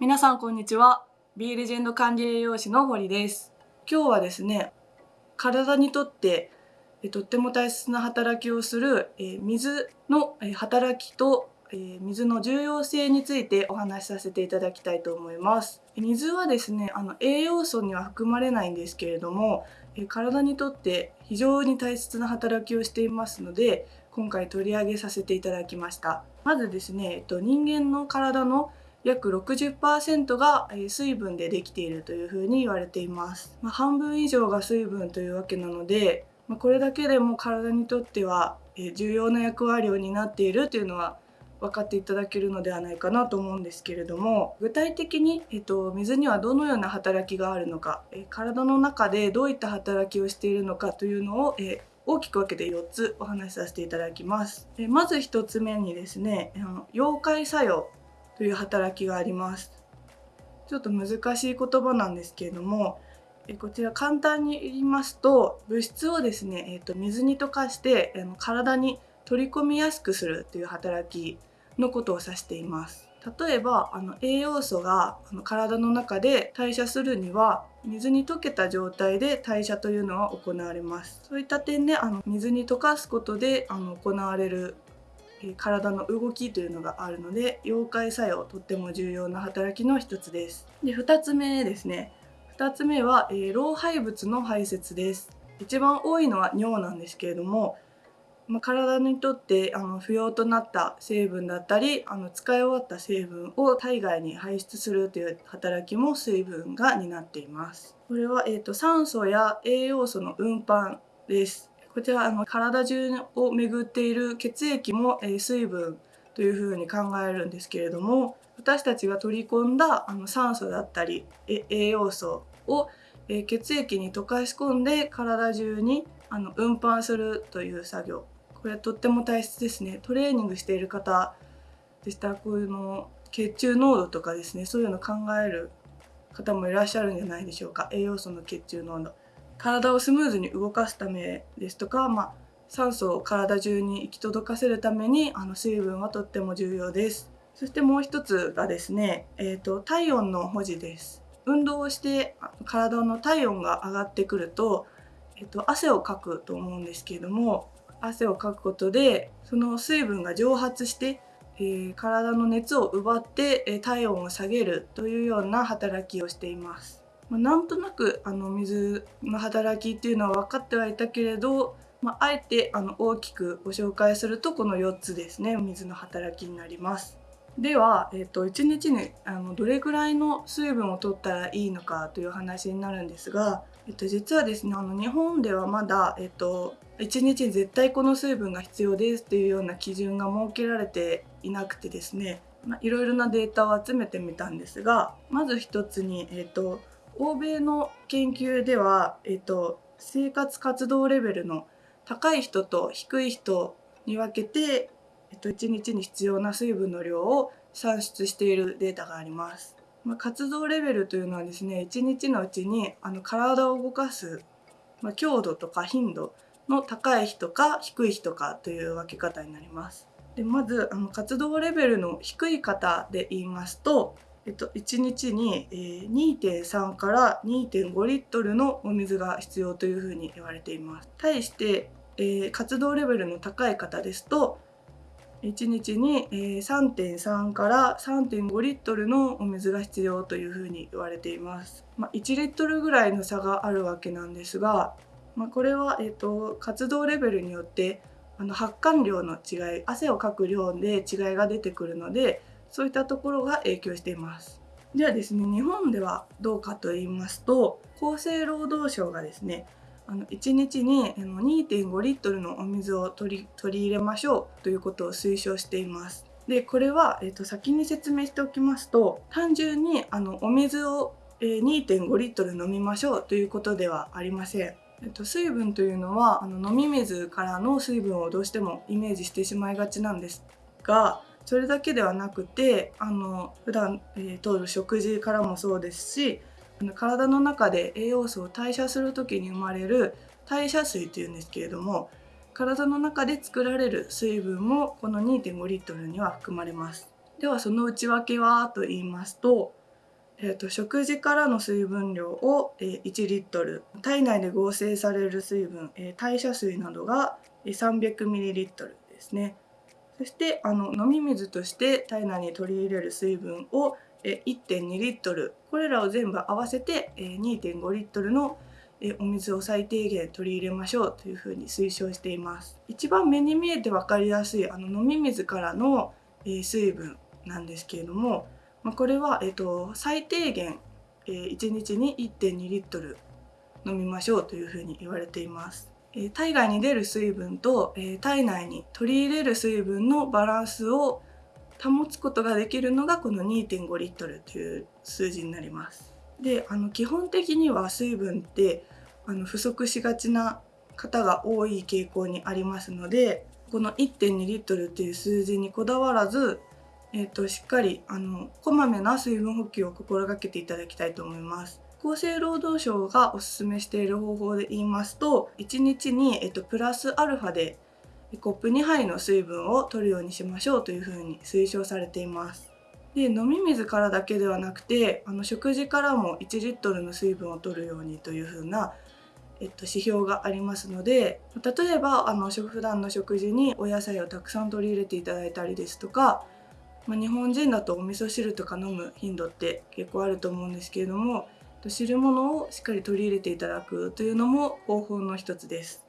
皆さんこんにちは。B レジェンド管理栄養士の堀です。今日はですね体にとってえとっても大切な働きをするえ水の働きとえ水の重要性についてお話しさせていただきたいと思います。水はですねあの栄養素には含まれないんですけれどもえ体にとって非常に大切な働きをしていますので今回取り上げさせていただきました。まずですね、えっと、人間の体の約60%が水分でできているというふうに言われています、まあ、半分以上が水分というわけなので、まあ、これだけでも体にとっては重要な役割を担っているというのは分かっていただけるのではないかなと思うんですけれども具体的に、えっと、水にはどのような働きがあるのか、体の中でどういった働きをしているのかというのを、大きく分けて4つお話しさせていただきます。まず1つ目にですね溶解作用という働きがあります。ちょっと難しい言葉なんですけれどもこちら簡単に言いますと物質をですね、えー、と水に溶かして体に取り込みやすくするという働きのことを指しています。例えばあの栄養素があの体の中で代謝するには水に溶けた状態で代謝というのは行われます。そういった点であの水に溶かすことであの行われる体の動きというのがあるので溶解作用とっても重要な働きの一つです。で2つ目ですね2つ目は、えー、老廃物の排泄です。一番多いのは尿なんですけれども、まあ、体にとってあの不要となった成分だったりあの使い終わった成分を体外に排出するという働きも水分が担っています。これは、えーと酸素や栄養素の運搬です。こちらあの体中を巡っている血液も、え水分というふうに考えるんですけれども私たちが取り込んだあの酸素だったり栄養素を、え血液に溶かし込んで体中にあの運搬するという作業。これとっても大切ですね。トレーニングしている方でしたらこういうの血中濃度とかですねそういうの考える方もいらっしゃるんじゃないでしょうか。栄養素の血中濃度。体をスムーズに動かすためですとか、まあ、酸素を体中に行き届かせるためにあの水分はとっても重要です。そしてもう一つがですね、えーと、体温の保持です。運動をして体の体温が上がってくると、えーと、汗をかくと思うんですけれども汗をかくことでその水分が蒸発して、えー、体の熱を奪って、え、体温を下げるというような働きをしています。まあ、なんとなくあの水の働きっていうのは分かってはいたけれど、まあ、あえてあの大きくご紹介するとこの4つですね水の働きになります。では、えー、と1日にあのどれぐらいの水分を取ったらいいのかという話になるんですが、えー、と実はですねあの日本ではまだ、えー、と1日に絶対この水分が必要ですというような基準が設けられていなくてですねいろいろなデータを集めてみたんですがまず1つに、えーと欧米の研究では、えっと、生活活動レベルの高い人と低い人に分けて、えっと、1日に必要な水分の量を算出しているデータがあります。まあ、活動レベルというのはですね1日のうちにあの体を動かす、まあ、強度とか頻度の高い人か低い人かという分け方になります。でまずあの活動レベルの低い方で言いますとえっと、1日に、えー、2.3から2.5リットルのお水が必要というふうに言われています。対して、えー、活動レベルの高い方ですと1日に、え、3.3から3.5リットルのお水が必要というふうに言われています。まあ、1リットルぐらいの差があるわけなんですが、まあ、これは、えーと、活動レベルによってあの発汗量の違い汗をかく量で違いが出てくるのでそういったところが影響していますではですね日本ではどうかと言いますと厚生労働省がですねあの1日に2.5リットルのお水を取り取り入れましょうということを推奨していますでこれは、えーと、先に説明しておきますと単純にあのお水を2.5リットル飲みましょうということではありません。えっと、水分というのはあの飲み水からの水分をどうしてもイメージしてしまいがちなんですがそれだけではなくてあの普段、えー、る食事からもそうですし体の中で栄養素を代謝する時に生まれる代謝水というんですけれども体の中で作られる水分もこの2.5リットルには含まれます。ではその内訳はと言いますとえーと、食事からの水分量を、え、1リットル体内で合成される水分、え、代謝水などが 300ml ですね。そしてあの飲み水として体内に取り入れる水分を1.2リットル。これらを全部合わせて2.5リットルのお水を最低限取り入れましょうというふうに推奨しています。一番目に見えて分かりやすいあの飲み水からの水分なんですけれどもこれは、えっと、最低限1日に1.2リットル飲みましょうというふうに言われています。体外に出る水分と体内に取り入れる水分のバランスを保つことができるのがこの2.5リットルという数字になります。であの基本的には水分ってあの不足しがちな方が多い傾向にありますのでこの1.2リットルっていう数字にこだわらず、えーと、しっかりあのこまめな水分補給を心がけていただきたいと思います。厚生労働省がおすすめしている方法で言いますと1日に、えっと、プラスアルファでコップ2杯の水分を取るようにしましょうというふうに推奨されています。で飲み水からだけではなくてあの食事からも1リットルの水分を取るようにというふうな、えっと、指標がありますので例えばあの普段の食事にお野菜をたくさん取り入れていただいたりですとか、まあ、日本人だとお味噌汁とか飲む頻度って結構あると思うんですけれども汁物をしっかり取り入れていただくというのも方法の一つです。